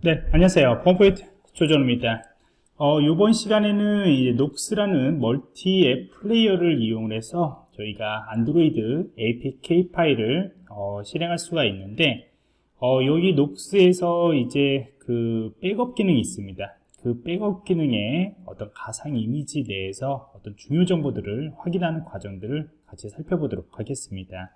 네, 안녕하세요. 펌포이트 조정입니다. 어, 이번 시간에는 이제 녹스라는 멀티 앱 플레이어를 이용해서 저희가 안드로이드 APK 파일을 어, 실행할 수가 있는데 어, 여기 녹스에서 이제 그 백업 기능이 있습니다. 그 백업 기능의 어떤 가상 이미지 내에서 어떤 중요 정보들을 확인하는 과정들을 같이 살펴보도록 하겠습니다.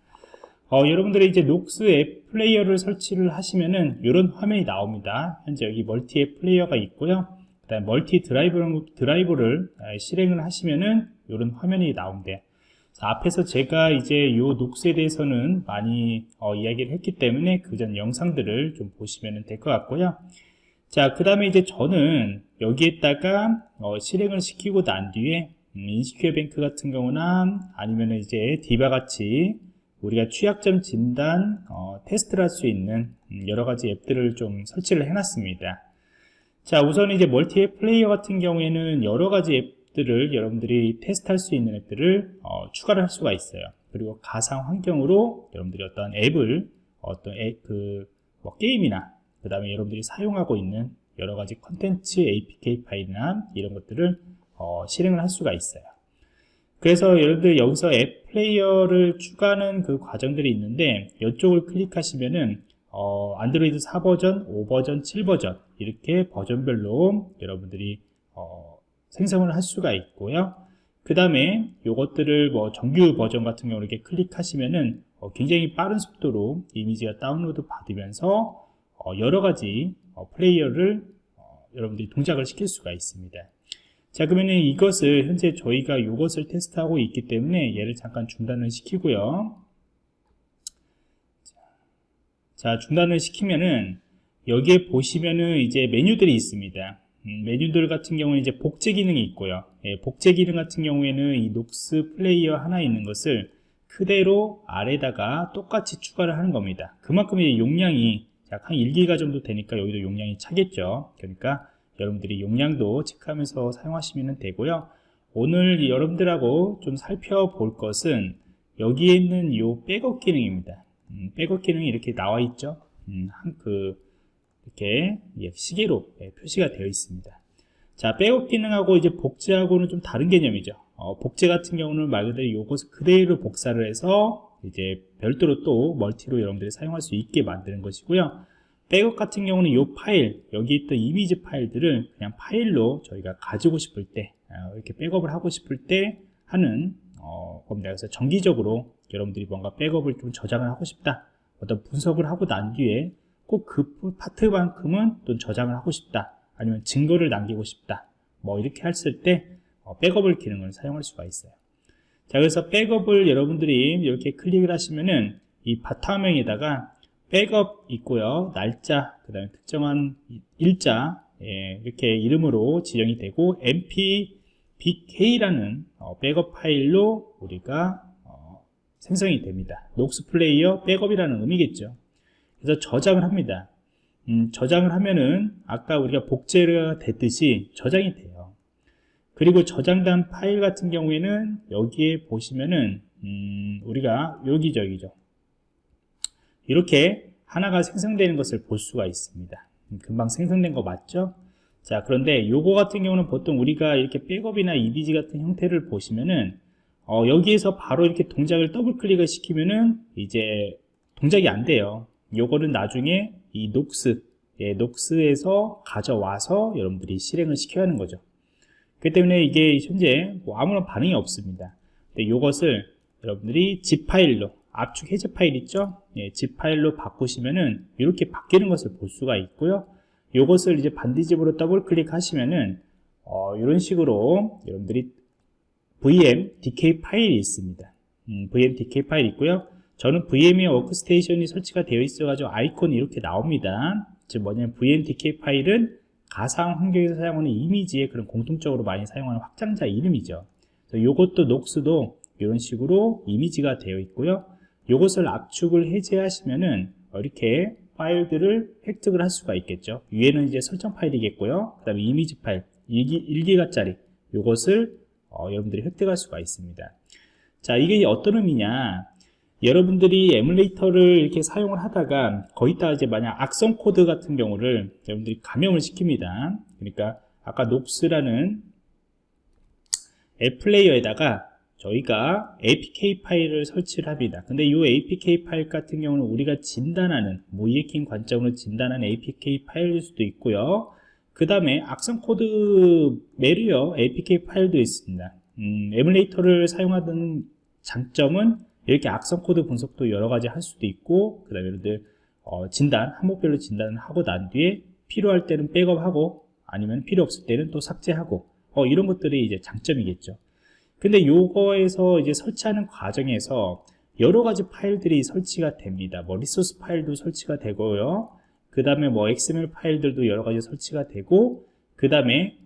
어, 여러분들이 이제 녹스 앱 플레이어를 설치를 하시면은 이런 화면이 나옵니다. 현재 여기 멀티 앱 플레이어가 있고요. 그다음 멀티 드라이브, 드라이브를 실행을 하시면은 이런 화면이 나온대요. 앞에서 제가 이제 요 녹스에 대해서는 많이 어, 이야기를 했기 때문에 그 전 영상들을 좀 보시면 될 것 같고요. 자, 그 다음에 이제 저는 여기에다가 어, 실행을 시키고 난 뒤에 음, InsecureBank 같은 경우나 아니면 이제 DIVA 같이 우리가 취약점 진단 어, 테스트를 할 수 있는 음, 여러 가지 앱들을 좀 설치를 해놨습니다. 자, 우선 이제 멀티 앱 플레이어 같은 경우에는 여러 가지 앱들을 여러분들이 테스트할 수 있는 앱들을 어, 추가를 할 수가 있어요. 그리고 가상 환경으로 여러분들이 어떤 앱을 어떤 앱, 그, 뭐 게임이나 그 다음에 여러분들이 사용하고 있는 여러 가지 컨텐츠 APK 파일이나 이런 것들을 어, 실행을 할 수가 있어요. 그래서 여러분들 여기서 앱 플레이어를 추가하는 그 과정들이 있는데 이쪽을 클릭하시면은 어, 안드로이드 4버전, 5버전, 7버전 이렇게 버전별로 여러분들이 어, 생성을 할 수가 있고요. 그 다음에 이것들을 뭐 정규 버전 같은 경우 이렇게 클릭하시면은 어, 굉장히 빠른 속도로 이미지가 다운로드 받으면서 어, 여러 가지 어, 플레이어를 어, 여러분들이 동작을 시킬 수가 있습니다. 자 그러면 이것을 현재 저희가 이것을 테스트하고 있기 때문에 얘를 잠깐 중단을 시키고요. 자 중단을 시키면은 여기에 보시면은 이제 메뉴들이 있습니다. 음, 메뉴들 같은 경우는 이제 복제 기능이 있고요. 예, 복제 기능 같은 경우에는 이 녹스 플레이어 하나 있는 것을 그대로 아래다가 똑같이 추가를 하는 겁니다. 그만큼 이 용량이 약 한 1기가 정도 되니까 여기도 용량이 차겠죠. 그러니까 여러분들이 용량도 체크하면서 사용하시면 되고요. 오늘 여러분들하고 좀 살펴볼 것은 여기에 있는 이 백업 기능입니다. 음, 백업 기능이 이렇게 나와 있죠. 음, 그 이렇게 시계로 예, 표시가 되어 있습니다. 자 백업 기능하고 이제 복제하고는 좀 다른 개념이죠. 어, 복제 같은 경우는 말 그대로 이것을 그대로 복사를 해서 이제 별도로 또 멀티로 여러분들이 사용할 수 있게 만드는 것이고요 백업 같은 경우는 이 파일 여기 있던 이미지 파일들을 그냥 파일로 저희가 가지고 싶을 때 어, 이렇게 백업을 하고 싶을 때 하는 어, 겁니다. 그래서 정기적으로 여러분들이 뭔가 백업을 좀 저장을 하고 싶다 어떤 분석을 하고 난 뒤에 꼭 그 파트만큼은 또 저장을 하고 싶다 아니면 증거를 남기고 싶다 뭐 이렇게 했을 때 어, 백업을 기능을 사용할 수가 있어요. 자 그래서 백업을 여러분들이 이렇게 클릭을 하시면은 이 바탕화면에다가 백업 있고요. 날짜 그 다음에 특정한 일자 예, 이렇게 이름으로 지정이 되고 mpbk라는 어, 백업 파일로 우리가 어, 생성이 됩니다. 녹스 플레이어 백업이라는 의미겠죠. 그래서 저장을 합니다. 음, 저장을 하면은 아까 우리가 복제가 됐듯이 저장이 돼요. 그리고 저장된 파일 같은 경우에는 여기에 보시면은 음, 우리가 여기저기죠 이렇게 하나가 생성되는 것을 볼 수가 있습니다. 금방 생성된 거 맞죠? 자 그런데 요거 같은 경우는 보통 우리가 이렇게 백업이나 EBG 같은 형태를 보시면은 어, 여기에서 바로 이렇게 동작을 더블 클릭을 시키면은 이제 동작이 안 돼요. 요거는 나중에 이 녹스 예, 녹스에서 가져와서 여러분들이 실행을 시켜야 하는 거죠. 그렇기 때문에 이게 현재 뭐 아무런 반응이 없습니다. 근데 요것을 여러분들이 zip 파일로 압축 해제 파일 있죠? 예, zip 파일로 바꾸시면은 이렇게 바뀌는 것을 볼 수가 있고요. 이것을 이제 반디집으로 더블 클릭하시면은 어, 이런 식으로 여러분들이 VMDK 파일이 있습니다. 음, VMDK 파일 있고요. 저는 VMware Workstation이 설치가 되어 있어 가지고 아이콘이 이렇게 나옵니다. 즉 뭐냐면 VMDK 파일은 가상 환경에서 사용하는 이미지에 그런 공통적으로 많이 사용하는 확장자 이름이죠. 이것도 녹스도 이런 식으로 이미지가 되어 있고요 이것을 압축을 해제하시면은 이렇게 파일들을 획득을 할 수가 있겠죠. 위에는 이제 설정 파일이겠고요. 그 다음에 이미지 파일 1기가짜리 이것을 어, 여러분들이 획득할 수가 있습니다. 자 이게 어떤 의미냐? 여러분들이 에뮬레이터를 이렇게 사용을 하다가 거기다 이제 만약 악성 코드 같은 경우를 여러분들이 감염을 시킵니다. 그러니까 아까 녹스라는 앱 플레이어에다가 저희가 APK 파일을 설치를 합니다. 근데 이 APK 파일 같은 경우는 우리가 진단하는 모의해킹 관점으로 진단하는 APK 파일일 수도 있고요. 그 다음에 악성 코드 malware APK 파일도 있습니다. 음, 에뮬레이터를 사용하던 장점은 이렇게 악성 코드 분석도 여러 가지 할 수도 있고 그 다음에 여러분들 어, 진단, 항목별로 진단을 하고 난 뒤에 필요할 때는 백업하고 아니면 필요 없을 때는 또 삭제하고 어, 이런 것들이 이제 장점이겠죠. 근데 요거에서 이제 설치하는 과정에서 여러 가지 파일들이 설치가 됩니다. 뭐 resource 파일도 설치가 되고요. 그 다음에 뭐 XML 파일들도 여러 가지 설치가 되고 그 다음에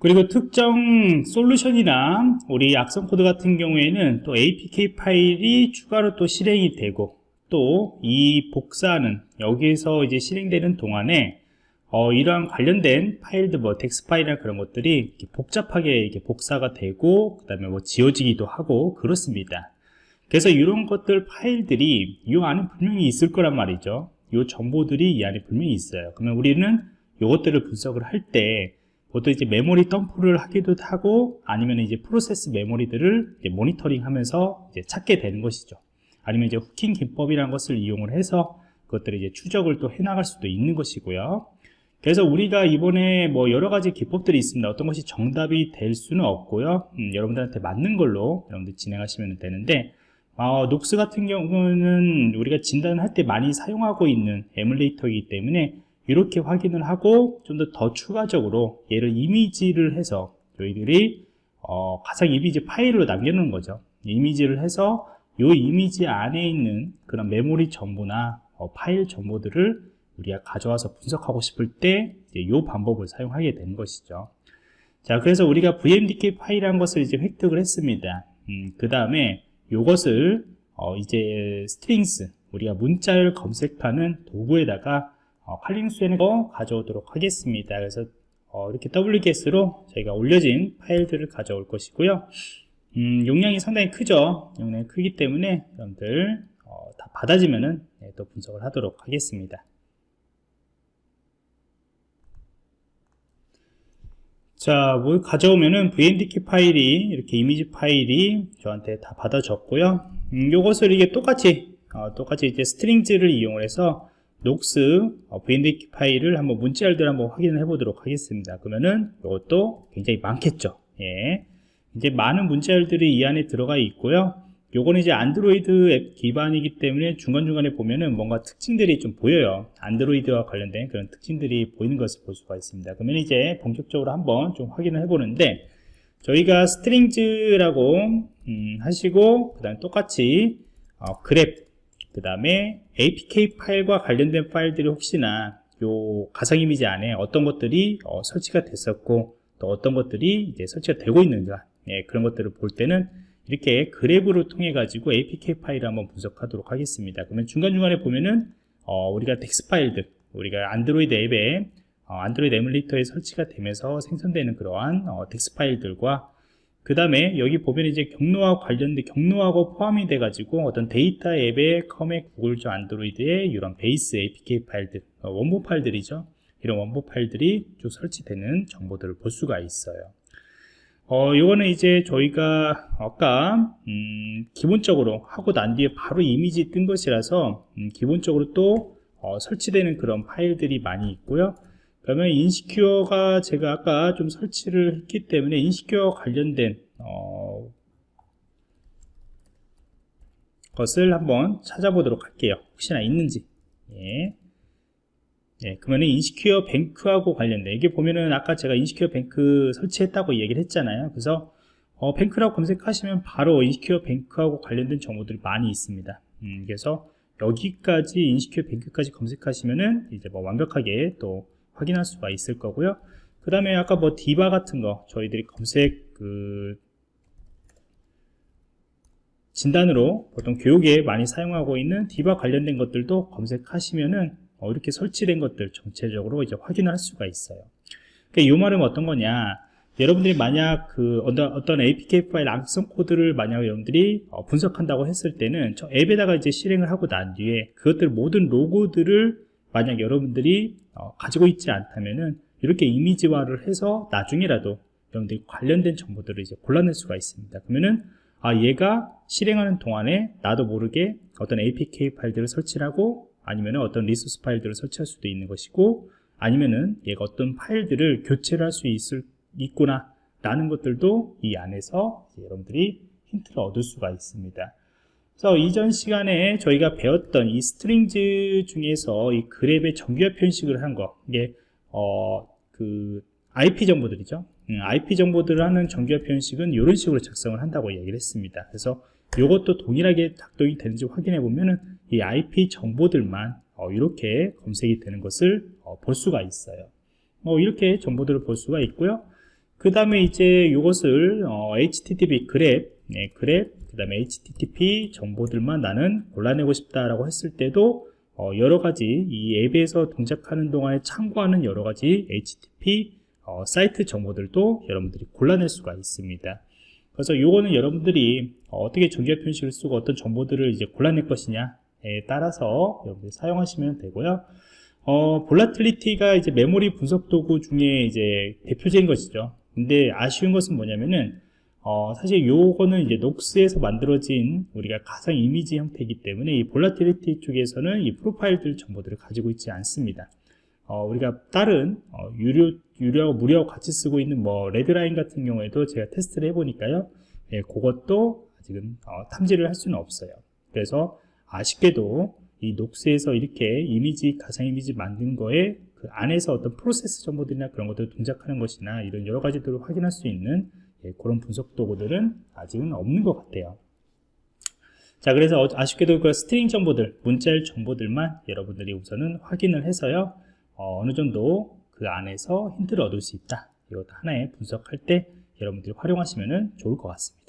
그리고 특정 솔루션이나 우리 악성 코드 같은 경우에는 또 APK 파일이 추가로 또 실행이 되고 또 이 복사는 여기에서 이제 실행되는 동안에 어, 이러한 관련된 파일들, 뭐, DEX 파일이나 그런 것들이 복잡하게 이렇게 복사가 되고, 그 다음에 뭐, 지워지기도 하고, 그렇습니다. 그래서 이런 것들 파일들이 이 안에 분명히 있을 거란 말이죠. 이 정보들이 이 안에 분명히 있어요. 그러면 우리는 이것들을 분석을 할 때, 보통 이제 메모리 덤프를 하기도 하고, 아니면 이제 프로세스 메모리들을 이제 모니터링 하면서 이제 찾게 되는 것이죠. 아니면 이제 hooking 기법이라는 것을 이용을 해서 그것들을 이제 추적을 또 해나갈 수도 있는 것이고요. 그래서 우리가 이번에 뭐 여러 가지 기법들이 있습니다. 어떤 것이 정답이 될 수는 없고요. 음, 여러분들한테 맞는 걸로 여러분들 진행하시면 되는데 어, 녹스 같은 경우는 우리가 진단할 때 많이 사용하고 있는 에뮬레이터이기 때문에 이렇게 확인을 하고 좀 더 더 추가적으로 얘를 이미지를 해서 저희들이 어, 가상 이미지 파일로 남겨놓은 거죠. 이미지를 해서 이 이미지 안에 있는 그런 메모리 정보나 어, 파일 정보들을 우리가 가져와서 분석하고 싶을 때 이 방법을 사용하게 되는 것이죠. 자, 그래서 우리가 VMDK 파일이라는 것을 이제 획득을 했습니다. 음, 그 다음에 이것을 어, 이제 strings 우리가 문자를 검색하는 도구에다가 어, 칼리 리눅스에다가 가져오도록 하겠습니다. 그래서 어, 이렇게 wget으로 저희가 올려진 파일들을 가져올 것이고요. 음, 용량이 상당히 크죠. 용량이 크기 때문에 여러분들 어, 다 받아지면은 네, 또 분석을 하도록 하겠습니다. 자, 뭐 가져오면은 VMDK 파일이 이렇게 이미지 파일이 저한테 다 받아졌고요. 음, 요것을 이게 똑같이 어, 똑같이 이제 strings를 이용해서 녹스 어, VMDK 파일을 한번 문자열들 한번 확인을 해보도록 하겠습니다. 그러면은 이것도 굉장히 많겠죠. 예. 이제 많은 문자열들이 이 안에 들어가 있고요. 요거는 이제 안드로이드 앱 기반이기 때문에 중간중간에 보면은 뭔가 특징들이 좀 보여요. 안드로이드와 관련된 그런 특징들이 보이는 것을 볼 수가 있습니다. 그러면 이제 본격적으로 한번 좀 확인을 해 보는데 저희가 strings라고 음, 하시고 그 다음 똑같이 어, grep 그 다음에 APK 파일과 관련된 파일들이 혹시나 요 가상 이미지 안에 어떤 것들이 어, 설치가 됐었고 또 어떤 것들이 이제 설치가 되고 있는가 예, 그런 것들을 볼 때는 이렇게 grep을 통해 가지고 APK 파일을 한번 분석하도록 하겠습니다. 그러면 중간중간에 보면은 어, 우리가 dex 파일들, 우리가 안드로이드 앱에 어, 안드로이드 에뮬레이터에 설치가 되면서 생성되는 그러한 어, dex 파일들과 그 다음에 여기 보면 이제 경로와 관련된 경로하고 포함이 돼 가지고 어떤 데이터 앱의 com 구글 저 안드로이드의 이런 base APK 파일들 어, 원본 파일들이죠 이런 원본 파일들이 쭉 설치되는 정보들을 볼 수가 있어요 어, 요거는 이제 저희가 아까 음, 기본적으로 하고 난 뒤에 바로 이미지 뜬 것이라서 음, 기본적으로 또 어, 설치되는 그런 파일들이 많이 있고요. 그러면 인시큐어가 제가 아까 좀 설치를 했기 때문에 인시큐어 관련된 어, 것을 한번 찾아보도록 할게요. 혹시나 있는지. 예. 예, 그러면 인시큐어 뱅크하고 관련된 이게 보면은 아까 제가 인시큐어 뱅크 설치했다고 얘기를 했잖아요. 그래서 어, 뱅크라고 검색하시면 바로 인시큐어 뱅크하고 관련된 정보들이 많이 있습니다. 음, 그래서 여기까지 인시큐어 뱅크까지 검색하시면은 이제 뭐 완벽하게 또 확인할 수가 있을 거고요. 그 다음에 아까 뭐 디바 같은 거 저희들이 검색 그 진단으로 보통 교육에 많이 사용하고 있는 디바 관련된 것들도 검색하시면은 어, 이렇게 설치된 것들 전체적으로 이제 확인할 수가 있어요. 그러니까 이 말은 어떤 거냐? 여러분들이 만약 그 어떤, 어떤 APK 파일 악성 코드를 만약 여러분들이 어, 분석한다고 했을 때는 저 앱에다가 이제 실행을 하고 난 뒤에 그것들 모든 로고들을 만약 여러분들이 어, 가지고 있지 않다면은 이렇게 이미지화를 해서 나중에라도 여러분들이 관련된 정보들을 이제 골라낼 수가 있습니다. 그러면은 아 얘가 실행하는 동안에 나도 모르게 어떤 APK 파일들을 설치하고 아니면 어떤 리소스 파일들을 설치할 수도 있는 것이고 아니면은 얘가 어떤 파일들을 교체를 할 수 있을 있구나 라는 것들도 이 안에서 여러분들이 힌트를 얻을 수가 있습니다. 그래서 이전 시간에 저희가 배웠던 이 strings 중에서 이 grep의 정규화 표현식을 한 거, 이게, 어, 그, IP 정보들이죠. 음, IP 정보들을 하는 정규화 표현식은 이런 식으로 작성을 한다고 얘기를 했습니다. 그래서 이것도 동일하게 작동이 되는지 확인해 보면은 이 IP 정보들만 어, 이렇게 검색이 되는 것을 어, 볼 수가 있어요. 어, 이렇게 정보들을 볼 수가 있고요. 그 다음에 이제 이것을 어, HTTP 그랩, 네, 그랩, 그 다음에 HTTP 정보들만 나는 골라내고 싶다라고 했을 때도 어, 여러 가지 이 앱에서 동작하는 동안에 참고하는 여러 가지 HTTP 어, 사이트 정보들도 여러분들이 골라낼 수가 있습니다. 그래서 요거는 여러분들이 어떻게 정규화 표현식을 쓰고 어떤 정보들을 이제 골라낼 것이냐에 따라서 여러분들이 사용하시면 되고요. 어, Volatility가 이제 메모리 분석 도구 중에 이제 대표적인 것이죠. 근데 아쉬운 것은 뭐냐면은 어, 사실 요거는 이제 Nox에서 만들어진 우리가 가상 이미지 형태이기 때문에 이 Volatility 쪽에서는 이 프로파일들 정보들을 가지고 있지 않습니다. 어, 우리가 다른 어, 유료, 유료, 무료 같이 쓰고 있는 뭐 Redline 같은 경우에도 제가 테스트를 해보니까요. 예, 그것도 아직은 어, 탐지를 할 수는 없어요. 그래서 아쉽게도 이 Nox에서 이렇게 이미지, 가상 이미지 만든 거에 그 안에서 어떤 프로세스 정보들이나 그런 것들을 동작하는 것이나 이런 여러 가지들을 확인할 수 있는 예, 그런 분석 도구들은 아직은 없는 것 같아요. 자, 그래서 어, 아쉽게도 그 string 정보들, 문자열 정보들만 여러분들이 우선은 확인을 해서요, 어, 느 정도 그 안에서 힌트를 얻을 수 있다. 이것도 하나의 분석할 때 여러분들이 활용하시면 좋을 것 같습니다.